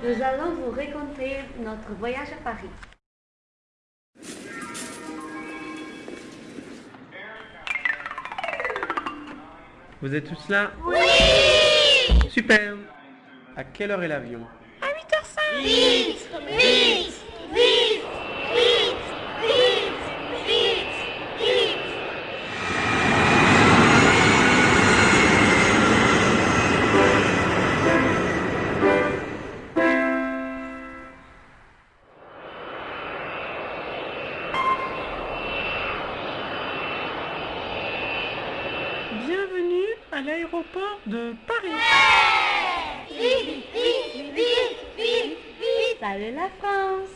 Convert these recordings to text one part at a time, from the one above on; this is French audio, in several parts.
Nous allons vous raconter notre voyage à Paris. Vous êtes tous là? Oui! Super! À quelle heure est l'avion? À 8h05 Vite Vite à l'aéroport de Paris. Vite Vite Vite Vite Vite Salut la France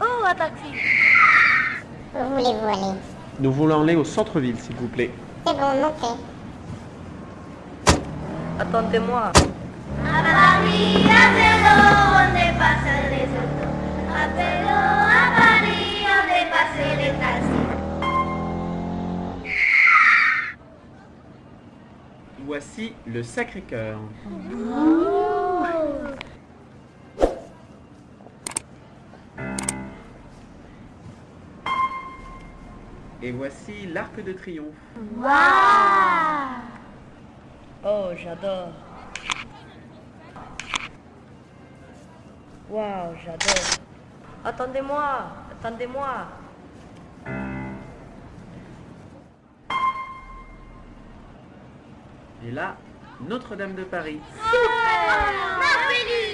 Oh, un taxi Où voulez-vous aller Nous voulons aller au centre-ville, s'il vous plaît. C'est bon, montez. Attendez-moi. À Paris, à on autos. À vélo, Voici le Sacré-Cœur. Et voici l'Arc de Triomphe. Oh, j'adore. Waouh, j'adore. Attendez-moi, attendez-moi. Et là, Notre-Dame de Paris.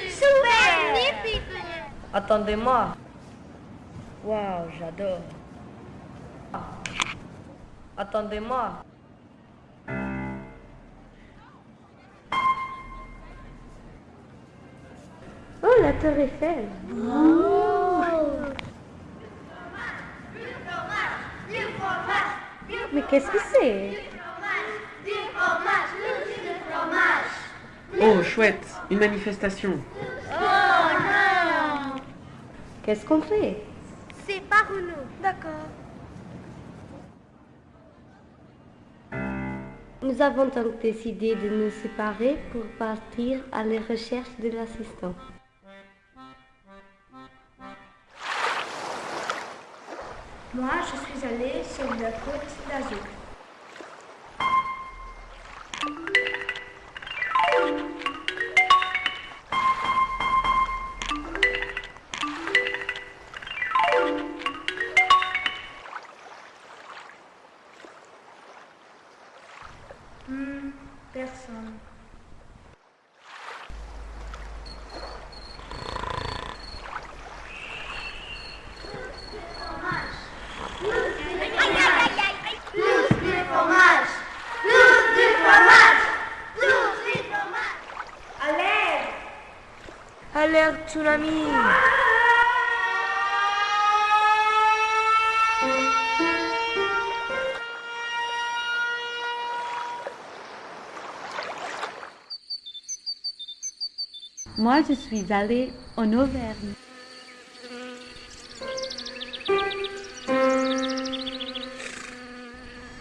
Magnifique Attendez-moi. Waouh, j'adore. Attendez-moi. Oh, la tour Eiffel du Mais qu'est-ce que c'est fromage, du fromage, du fromage. Oh, chouette Une manifestation. Oh non Qu'est-ce qu'on fait? C'est par nous. D'accord. Nous avons donc décidé de nous séparer pour partir à la recherche de l'assistant. Moi, je suis allée sur la côte d'Azur. Allez Alerte tsunami. Moi, je suis allée en Auvergne.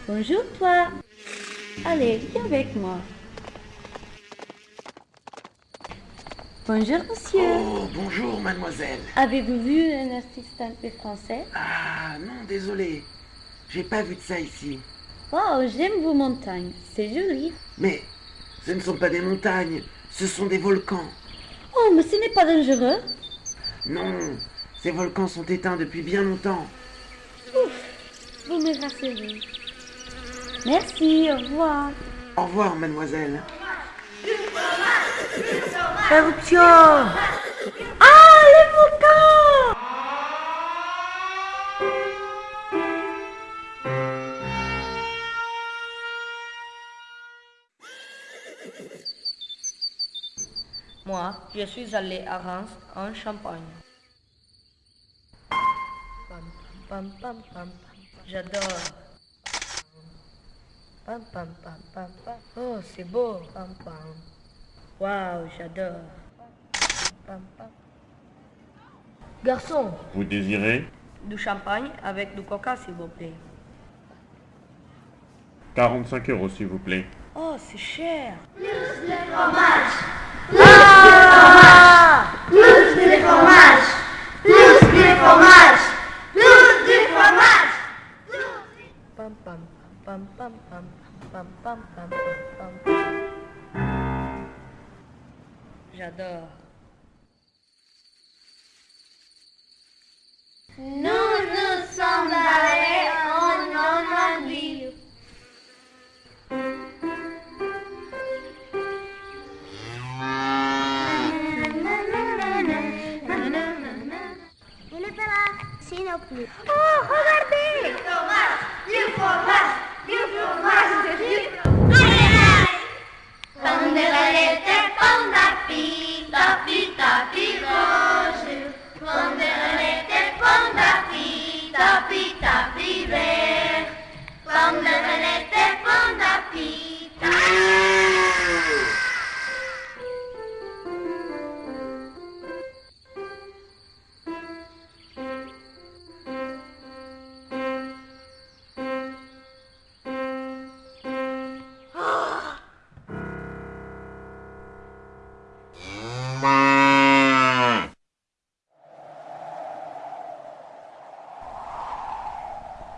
Bonjour toi. Allez, viens avec moi. Bonjour monsieur. Oh, bonjour, mademoiselle. Avez-vous vu un assistant français? Ah, non, désolé. J'ai pas vu de ça ici. Oh, j'aime vos montagnes. C'est joli. Mais ce ne sont pas des montagnes, ce sont des volcans. Oh, mais ce n'est pas dangereux. Non, ces volcans sont éteints depuis bien longtemps. Vous me rassurez. Merci, au revoir. Au revoir, mademoiselle. Éruption. Moi, je suis allé à Reims en Champagne. Pam, pam, pam, pam, pam. J'adore. Pam, pam, pam, pam, pam. Oh, c'est beau. Pam, pam. Waouh, j'adore. Pam, pam. Garçon, Vous désirez du champagne avec du coca, s'il vous plaît. 45 euros, s'il vous plaît. Oh, c'est cher. Plus de fromage. J'adore. No.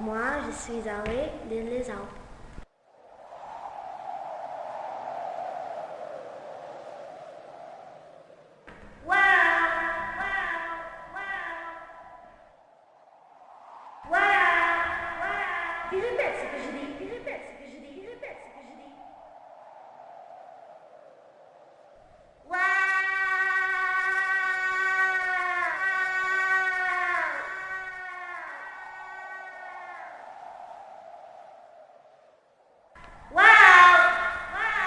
Moi, je suis allée dans les Alpes. Wow! Wow! Wow! Wow! Wow! Il répète ce que je dis, il répète ce que je dis, il répète ce que je dis. Wow! Wow! Wow!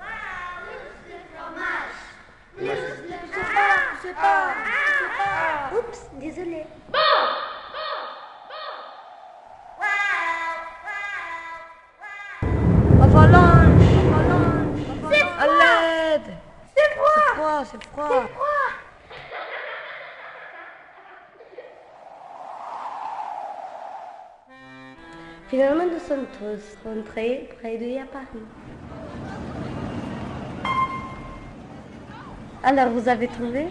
Wow! Plus de fromage. Plus de fromage. C'est pas. C'est. Oups, désolé. Avalanche. Avalanche. À l'aide. C'est froid. C'est froid, c'est froid. Finalement, nous sommes tous rentrés près de à Paris. Alors, vous avez trouvé?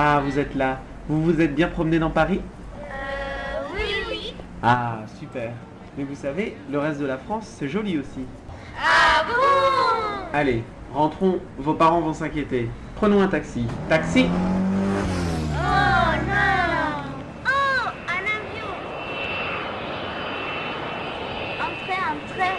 Ah, vous êtes là. Vous vous êtes bien promené dans Paris? Oui, oui. Ah, super. Mais vous savez, le reste de la France, c'est joli aussi. Ah bon? Allez, rentrons, vos parents vont s'inquiéter. Prenons un taxi. Taxi Oh non Oh, un avion Entrez, entrez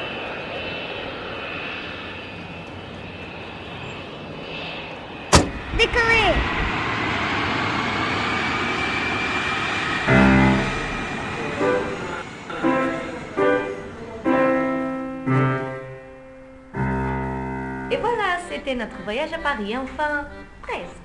Et voilà, c'était notre voyage à Paris, enfin, presque.